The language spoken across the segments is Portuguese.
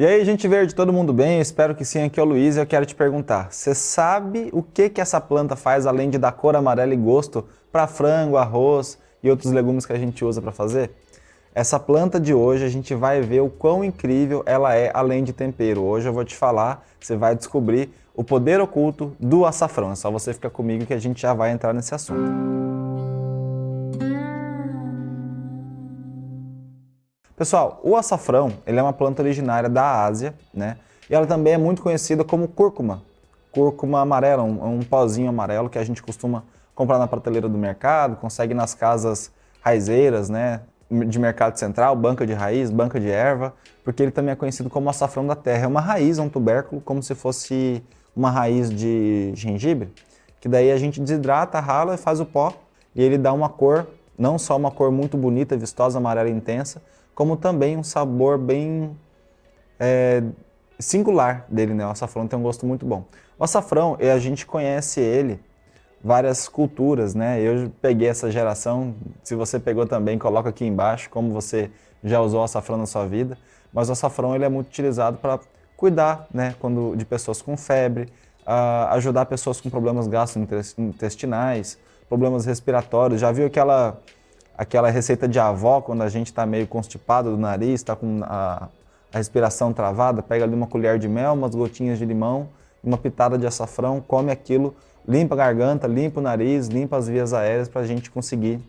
E aí, gente verde, todo mundo bem? Espero que sim, aqui é o Luiz e eu quero te perguntar, você sabe o que, que essa planta faz além de dar cor amarela e gosto para frango, arroz e outros legumes que a gente usa para fazer? Essa planta de hoje a gente vai ver o quão incrível ela é além de tempero. Hoje eu vou te falar, você vai descobrir o poder oculto do açafrão. É só você ficar comigo que a gente já vai entrar nesse assunto. Pessoal, o açafrão ele é uma planta originária da Ásia, né? E ela também é muito conhecida como cúrcuma. Cúrcuma amarela, um, um pozinho amarelo que a gente costuma comprar na prateleira do mercado, consegue nas casas raizeiras, né? De mercado central, banca de raiz, banca de erva, porque ele também é conhecido como açafrão da terra. É uma raiz, é um tubérculo, como se fosse uma raiz de gengibre, que daí a gente desidrata, rala e faz o pó, e ele dá uma cor, não só uma cor muito bonita, vistosa, amarela intensa, como também um sabor bem é, singular dele, né? O açafrão tem um gosto muito bom. O açafrão, a gente conhece ele várias culturas, né? Eu peguei essa geração, se você pegou também, coloca aqui embaixo como você já usou açafrão na sua vida. Mas o açafrão ele é muito utilizado para cuidar né, quando, de pessoas com febre, ajudar pessoas com problemas gastrointestinais, problemas respiratórios. Já viu aquela aquela receita de avó, quando a gente está meio constipado do nariz, está com a, a, respiração travada, pega ali uma colher de mel, umas gotinhas de limão, uma pitada de açafrão, come aquilo, limpa a garganta, limpa o nariz, limpa as vias aéreas para a gente conseguir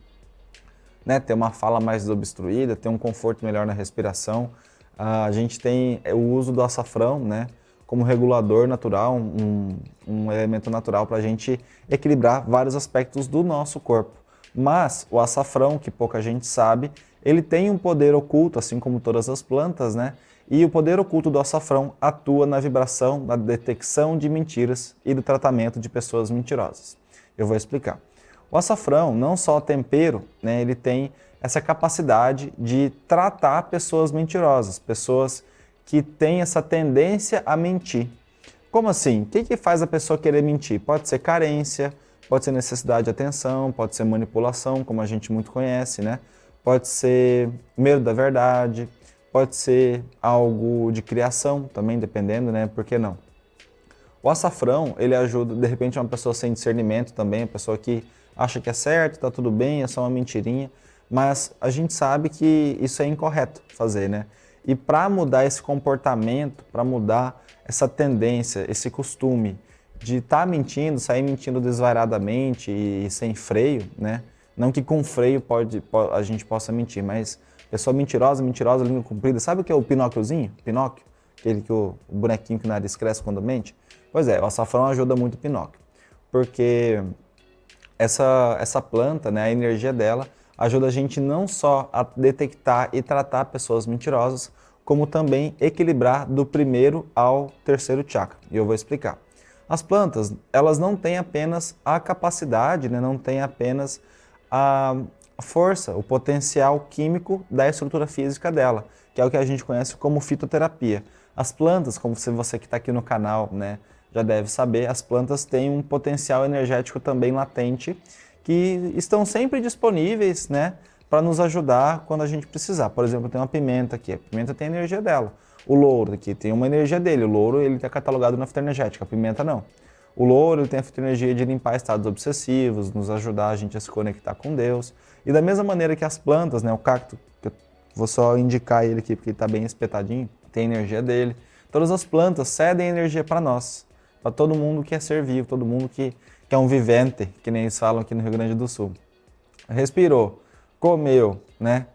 né, ter uma fala mais desobstruída, ter um conforto melhor na respiração. a gente tem o uso do açafrão, né, como regulador natural, um, um elemento natural para a gente equilibrar vários aspectos do nosso corpo. Mas o açafrão, que pouca gente sabe, ele tem um poder oculto, assim como todas as plantas, né? E o poder oculto do açafrão atua na vibração, na detecção de mentiras e do tratamento de pessoas mentirosas. Eu vou explicar. O açafrão, não só tempero, né, ele tem essa capacidade de tratar pessoas mentirosas, pessoas que têm essa tendência a mentir. Como assim? O que, que faz a pessoa querer mentir? Pode ser carência, Pode ser necessidade de atenção, pode ser manipulação, como a gente muito conhece, né? Pode ser medo da verdade, pode ser algo de criação também, dependendo, né? Por que não? O açafrão, ele ajuda, de repente, uma pessoa sem discernimento também, a pessoa que acha que é certo, tá tudo bem, é só uma mentirinha, mas a gente sabe que isso é incorreto fazer, né? E para mudar esse comportamento, para mudar essa tendência, esse costume, de estar tá mentindo, sair mentindo desvairadamente e, sem freio, né? Não que com freio pode, a gente possa mentir, mas pessoa mentirosa, mentirosa, língua comprida. Sabe o que é o Pinóquiozinho? Pinóquio? Aquele que o, o bonequinho que o nariz cresce quando mente? Pois é, o açafrão ajuda muito o Pinóquio. Porque essa, essa planta, né, a energia dela, ajuda a gente não só a detectar e tratar pessoas mentirosas, como também equilibrar do primeiro ao terceiro chakra. E eu vou explicar. As plantas, elas não têm apenas a capacidade, né, não têm apenas a força, o potencial químico da estrutura física dela, que é o que a gente conhece como fitoterapia. As plantas, como você que está aqui no canal né, já deve saber, as plantas têm um potencial energético também latente que estão sempre disponíveis né, para nos ajudar quando a gente precisar. Por exemplo, tem uma pimenta aqui, a pimenta tem a energia dela. O louro aqui tem uma energia dele, o louro ele está catalogado na fitoenergética, a pimenta não. O louro ele tem a fitoenergia de limpar estados obsessivos, nos ajudar a gente a se conectar com Deus. E da mesma maneira que as plantas, né, o cacto, que eu vou só indicar ele aqui porque ele está bem espetadinho, tem energia dele. Todas as plantas cedem energia para nós, para todo mundo que é ser vivo, todo mundo que, que é um vivente, que nem eles falam aqui no Rio Grande do Sul. Respirou, comeu, né?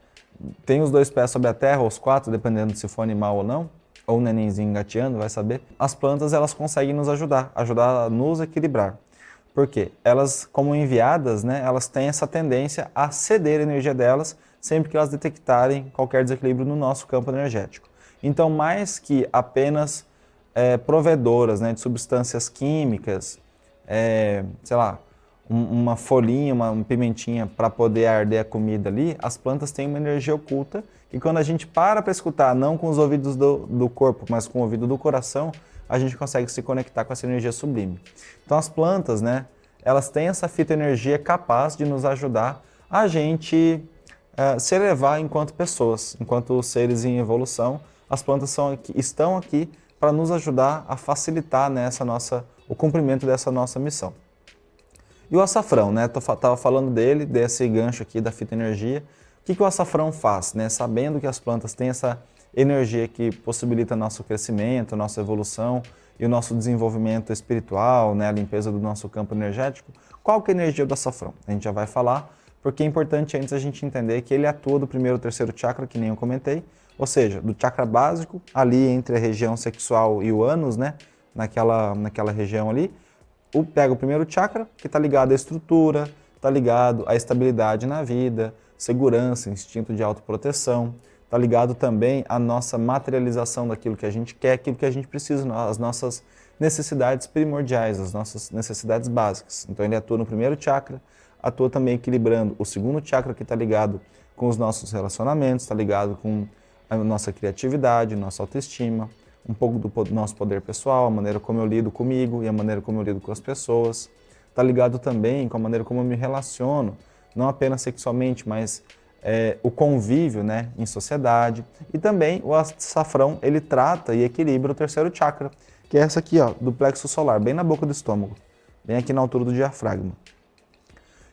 Tem os dois pés sobre a terra, ou os quatro, dependendo se for animal ou não, ou um nenenzinho engateando, vai saber. As plantas, elas conseguem nos ajudar, ajudar a nos equilibrar. Por quê? Elas, como enviadas, né, elas têm essa tendência a ceder a energia delas sempre que elas detectarem qualquer desequilíbrio no nosso campo energético. Então, mais que apenas é, provedoras né, de substâncias químicas, é, sei lá, uma folhinha, uma, pimentinha para poder arder a comida ali, as plantas têm uma energia oculta e quando a gente para para escutar, não com os ouvidos do, do corpo, mas com o ouvido do coração, a gente consegue se conectar com essa energia sublime. Então as plantas, né, elas têm essa fitoenergia capaz de nos ajudar a gente uh, se elevar enquanto pessoas, enquanto seres em evolução, as plantas são aqui, estão aqui para nos ajudar a facilitar nessa né, nossa, o cumprimento dessa nossa missão. E o açafrão, né? Estava falando dele, desse gancho aqui da fitoenergia. O que, que o açafrão faz? Né? Sabendo que as plantas têm essa energia que possibilita nosso crescimento, nossa evolução e o nosso desenvolvimento espiritual, né? a limpeza do nosso campo energético, qual que é a energia do açafrão? A gente já vai falar, porque é importante antes a gente entender que ele atua do primeiro e terceiro chakra, que nem eu comentei, ou seja, do chakra básico, ali entre a região sexual e o ânus, né? naquela, naquela região ali, o, pega o primeiro chakra, que está ligado à estrutura, está ligado à estabilidade na vida, segurança, instinto de autoproteção, está ligado também à nossa materialização daquilo que a gente quer, aquilo que a gente precisa, as nossas necessidades primordiais, as nossas necessidades básicas. Então ele atua no primeiro chakra, atua também equilibrando o segundo chakra que está ligado com os nossos relacionamentos, está ligado com a nossa criatividade, nossa autoestima, um pouco do nosso poder pessoal, a maneira como eu lido comigo e a maneira como eu lido com as pessoas. Está ligado também com a maneira como eu me relaciono, não apenas sexualmente, mas é, o convívio né, em sociedade. E também o açafrão, ele trata e equilibra o terceiro chakra, que é essa aqui, ó, do plexo solar, bem na boca do estômago, bem aqui na altura do diafragma.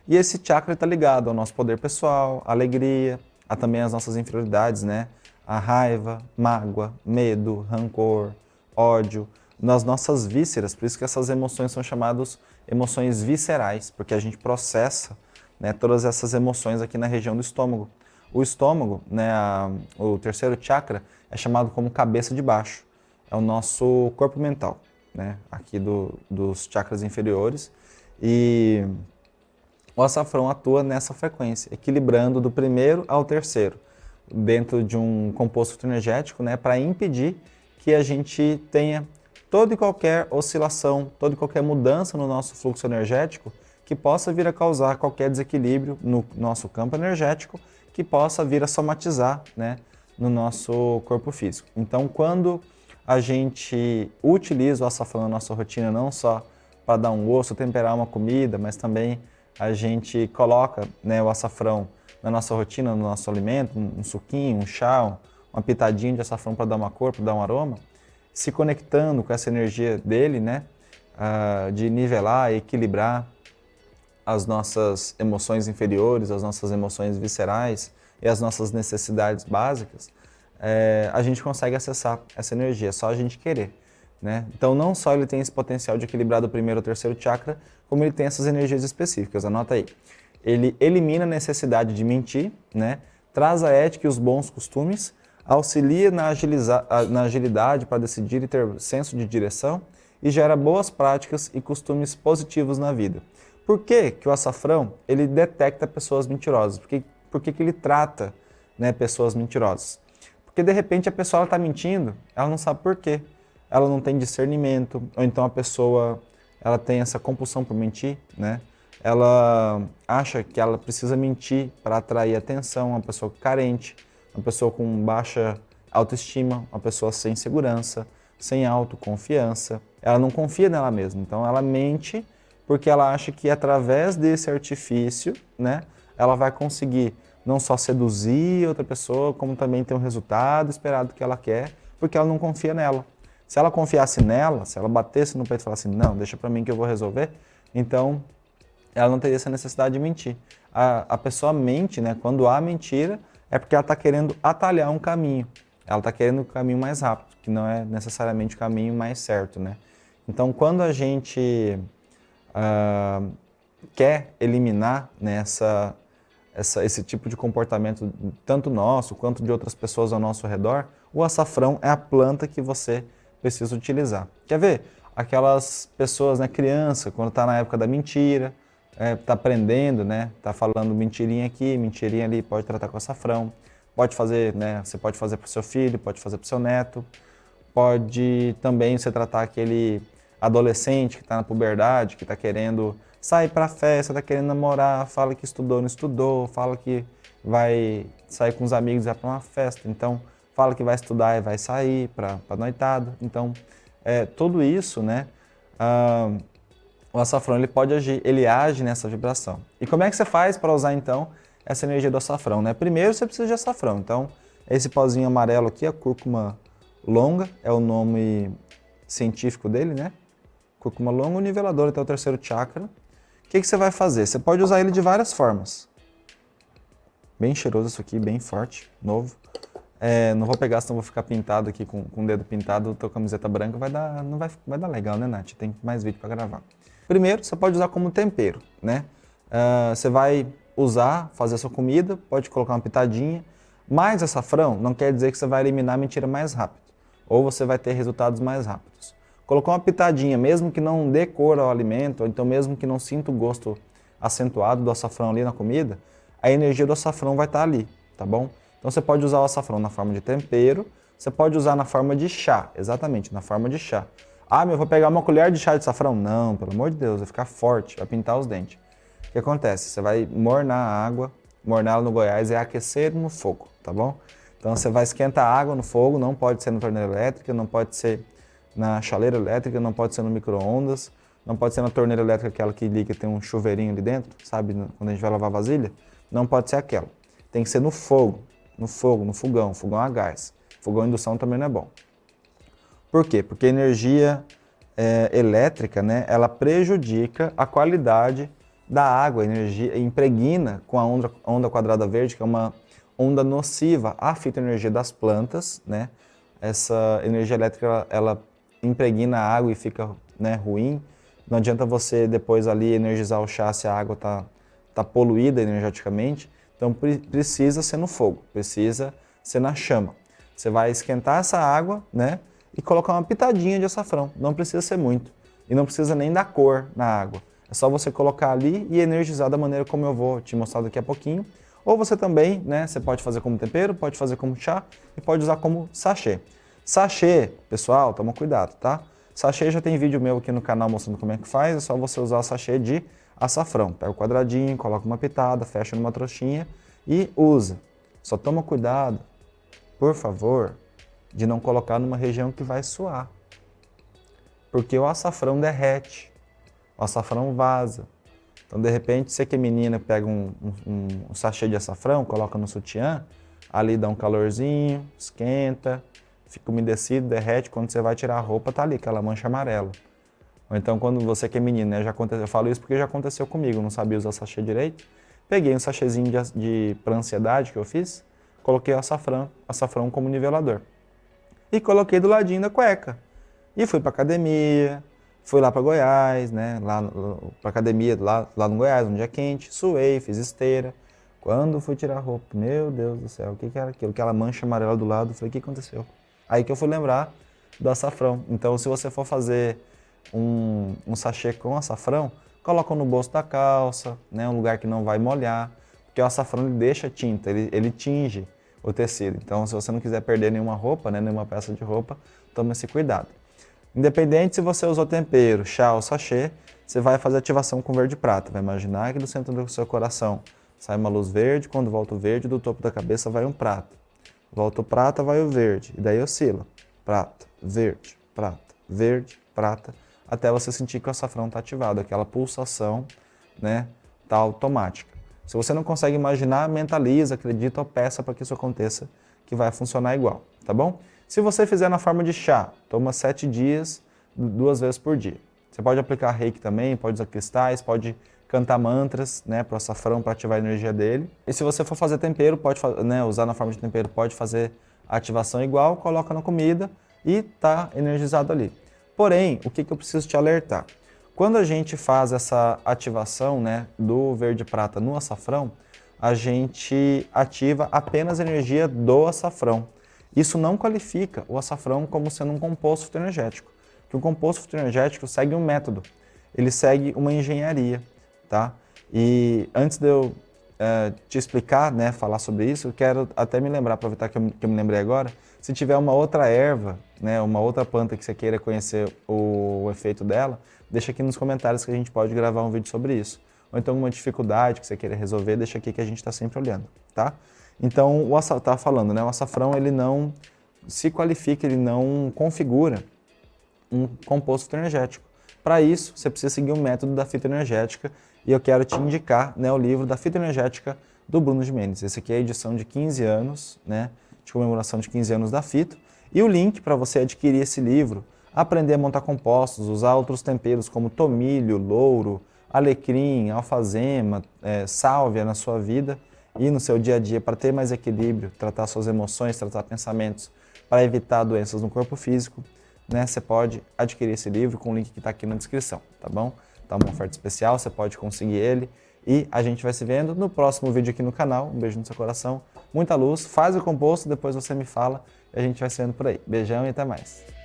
E esse chakra está ligado ao nosso poder pessoal, alegria, a também as nossas inferioridades, né? A raiva, mágoa, medo, rancor, ódio, nas nossas vísceras. Por isso que essas emoções são chamadas emoções viscerais, porque a gente processa né, todas essas emoções aqui na região do estômago. O estômago, né, a, o terceiro chakra, é chamado como cabeça de baixo. É o nosso corpo mental, né, aqui do, dos chakras inferiores. E o açafrão atua nessa frequência, equilibrando do primeiro ao terceiro dentro de um composto energético, né, para impedir que a gente tenha toda e qualquer oscilação, toda e qualquer mudança no nosso fluxo energético que possa vir a causar qualquer desequilíbrio no nosso campo energético, que possa vir a somatizar né, no nosso corpo físico. Então, quando a gente utiliza o açafrão na nossa rotina, não só para dar um gosto, temperar uma comida, mas também a gente coloca né, o açafrão na nossa rotina, no nosso alimento, um suquinho, um chá, uma pitadinha de açafrão para dar uma cor, para dar um aroma, se conectando com essa energia dele, né, uh, de nivelar equilibrar as nossas emoções inferiores, as nossas emoções viscerais e as nossas necessidades básicas, é, a gente consegue acessar essa energia, é só a gente querer. Né? Então não só ele tem esse potencial de equilibrar do primeiro ou terceiro chakra, como ele tem essas energias específicas, anota aí ele elimina a necessidade de mentir, né? traz a ética e os bons costumes, auxilia na, na agilidade para decidir e ter senso de direção e gera boas práticas e costumes positivos na vida. Por que, que o açafrão ele detecta pessoas mentirosas? Por que, por que, que ele trata né, pessoas mentirosas? Porque de repente a pessoa está mentindo, ela não sabe por quê. Ela não tem discernimento, ou então a pessoa ela tem essa compulsão por mentir, né? Ela acha que ela precisa mentir para atrair atenção, uma pessoa carente, uma pessoa com baixa autoestima, uma pessoa sem segurança, sem autoconfiança. Ela não confia nela mesma, então ela mente porque ela acha que através desse artifício, né, ela vai conseguir não só seduzir outra pessoa, como também ter um resultado esperado que ela quer, porque ela não confia nela. Se ela confiasse nela, se ela batesse no peito e falasse, não, deixa para mim que eu vou resolver, então ela não teria essa necessidade de mentir. A, a pessoa mente, né? Quando há mentira, é porque ela está querendo atalhar um caminho. Ela está querendo o caminho mais rápido, que não é necessariamente o caminho mais certo, né? Então, quando a gente uh, quer eliminar né, essa, essa, esse tipo de comportamento, tanto nosso quanto de outras pessoas ao nosso redor, o açafrão é a planta que você precisa utilizar. Quer ver? Aquelas pessoas, né, criança, quando está na época da mentira, é, tá aprendendo, né? Está falando mentirinha aqui, mentirinha ali, pode tratar com açafrão. Pode fazer, né? Você pode fazer para o seu filho, pode fazer para o seu neto. Pode também você tratar aquele adolescente que está na puberdade, que está querendo sair para festa, está querendo namorar, fala que estudou, não estudou, fala que vai sair com os amigos e vai para uma festa. Então, fala que vai estudar e vai sair para noitada. Então, é, tudo isso, né? Ah, o açafrão ele pode agir, ele age nessa vibração. E como é que você faz para usar então essa energia do açafrão? Né? Primeiro você precisa de açafrão, então esse pozinho amarelo aqui, a cúrcuma longa é o nome científico dele, né? Cúrcuma longa, o nivelador até o terceiro chakra. O que, que você vai fazer? Você pode usar ele de várias formas. Bem cheiroso isso aqui, bem forte, novo. É, não vou pegar, senão vou ficar pintado aqui com, com o dedo pintado, tua camiseta branca, vai dar, não vai, vai dar legal, né, Nath? Tem mais vídeo para gravar. Primeiro, você pode usar como tempero, né? Uh, você vai usar, fazer a sua comida, pode colocar uma pitadinha, mas açafrão não quer dizer que você vai eliminar a mentira mais rápido, ou você vai ter resultados mais rápidos. Colocou uma pitadinha, mesmo que não dê cor ao alimento, ou então mesmo que não sinta o gosto acentuado do açafrão ali na comida, a energia do açafrão vai estar ali, tá bom? Então você pode usar o açafrão na forma de tempero, você pode usar na forma de chá, exatamente, na forma de chá. Ah, meu, eu vou pegar uma colher de chá de açafrão? Não, pelo amor de Deus, vai ficar forte, vai pintar os dentes. O que acontece? Você vai mornar a água, mornar no Goiás é aquecer no fogo, tá bom? Então você vai esquentar a água no fogo, não pode ser na torneira elétrica, não pode ser na chaleira elétrica, não pode ser no micro-ondas, não pode ser na torneira elétrica aquela que liga tem um chuveirinho ali dentro, sabe, quando a gente vai lavar vasilha, não pode ser aquela. Tem que ser no fogo, no fogo, no fogão, fogão a gás. Fogão a indução também não é bom. Por quê? Porque a energia é, elétrica, né, ela prejudica a qualidade da água, a energia impregna com a onda, onda quadrada verde, que é uma onda nociva à fitoenergia das plantas, né? Essa energia elétrica, ela, ela impregna a água e fica né, ruim. Não adianta você depois ali energizar o chá se a água está tá poluída energeticamente. Então precisa ser no fogo, precisa ser na chama. Você vai esquentar essa água, né? E colocar uma pitadinha de açafrão. Não precisa ser muito. E não precisa nem dar cor na água. É só você colocar ali e energizar da maneira como eu vou te mostrar daqui a pouquinho. Ou você também, né, você pode fazer como tempero, pode fazer como chá e pode usar como sachê. Sachê, pessoal, toma cuidado, tá? Sachê já tem vídeo meu aqui no canal mostrando como é que faz, é só você usar sachê de açafrão. Pega o quadradinho, coloca uma pitada, fecha numa trouxinha e usa. Só toma cuidado, por favor, de não colocar numa região que vai suar. Porque o açafrão derrete, o açafrão vaza. Então, de repente, você que é menina, pega um, um, um sachê de açafrão, coloca no sutiã, ali dá um calorzinho, esquenta, fica umedecido, derrete, quando você vai tirar a roupa, tá ali, aquela mancha amarela. Ou então quando você que é menino, né, já aconteceu, eu falo isso porque já aconteceu comigo, não sabia usar sachê direito. Peguei um sachêzinho de, de para ansiedade que eu fiz, coloquei açafrão, açafrão como nivelador. E coloquei do ladinho da cueca. E fui para academia, fui lá para Goiás, né, lá para academia lá, lá no Goiás, onde é quente, suei, fiz esteira. Quando fui tirar a roupa, meu Deus do céu, o que, que era aquilo? Aquela mancha amarela do lado, falei, o que aconteceu? Aí que eu fui lembrar do açafrão. Então, se você for fazer um, um sachê com açafrão, coloca no bolso da calça, né, um lugar que não vai molhar, porque o açafrão ele deixa tinta, ele, ele tinge o tecido. Então, se você não quiser perder nenhuma roupa, né, nenhuma peça de roupa, tome esse cuidado. Independente se você usou tempero, chá ou sachê, você vai fazer ativação com verde prata. Vai imaginar que do centro do seu coração sai uma luz verde, quando volta o verde, do topo da cabeça vai um prata. Volta o prata, vai o verde, e daí oscila. Prata, verde, prata, verde, prata, até você sentir que o açafrão está ativado, aquela pulsação né, tá automática. Se você não consegue imaginar, mentaliza, acredita ou peça para que isso aconteça, que vai funcionar igual, tá bom? Se você fizer na forma de chá, toma sete dias, duas vezes por dia. Você pode aplicar reiki também, pode usar cristais, pode cantar mantras né, para o açafrão para ativar a energia dele. E se você for fazer tempero, pode né, usar na forma de tempero, pode fazer ativação igual, coloca na comida e está energizado ali. Porém, o que, que eu preciso te alertar? Quando a gente faz essa ativação né, do verde-prata no açafrão, a gente ativa apenas a energia do açafrão. Isso não qualifica o açafrão como sendo um composto fitoenergético, que o composto fitoenergético segue um método, ele segue uma engenharia, tá? E antes de eu é, te explicar, né, falar sobre isso, eu quero até me lembrar, aproveitar que eu, que eu me lembrei agora, se tiver uma outra erva, né, uma outra planta que você queira conhecer o, o, efeito dela, deixa aqui nos comentários que a gente pode gravar um vídeo sobre isso. Ou então alguma dificuldade que você queira resolver, deixa aqui que a gente está sempre olhando, tá? Então, o açafrão, tá falando, né, o açafrão ele não se qualifica, ele não configura um composto energético. Para isso, você precisa seguir o método da fitoenergética e eu quero te indicar né, o livro da fitoenergética do Bruno de. Esse aqui é a edição de 15 anos, né, de comemoração de 15 anos da fito. E o link para você adquirir esse livro, aprender a montar compostos, usar outros temperos como tomilho, louro, alecrim, alfazema, é, sálvia na sua vida e no seu dia a dia para ter mais equilíbrio, tratar suas emoções, tratar pensamentos, para evitar doenças no corpo físico, né, você pode adquirir esse livro com o link que está aqui na descrição, tá bom? Tá uma oferta especial, você pode conseguir ele e a gente vai se vendo no próximo vídeo aqui no canal. Um beijo no seu coração, muita luz, faz o composto, depois você me fala e a gente vai se vendo por aí. Beijão e até mais.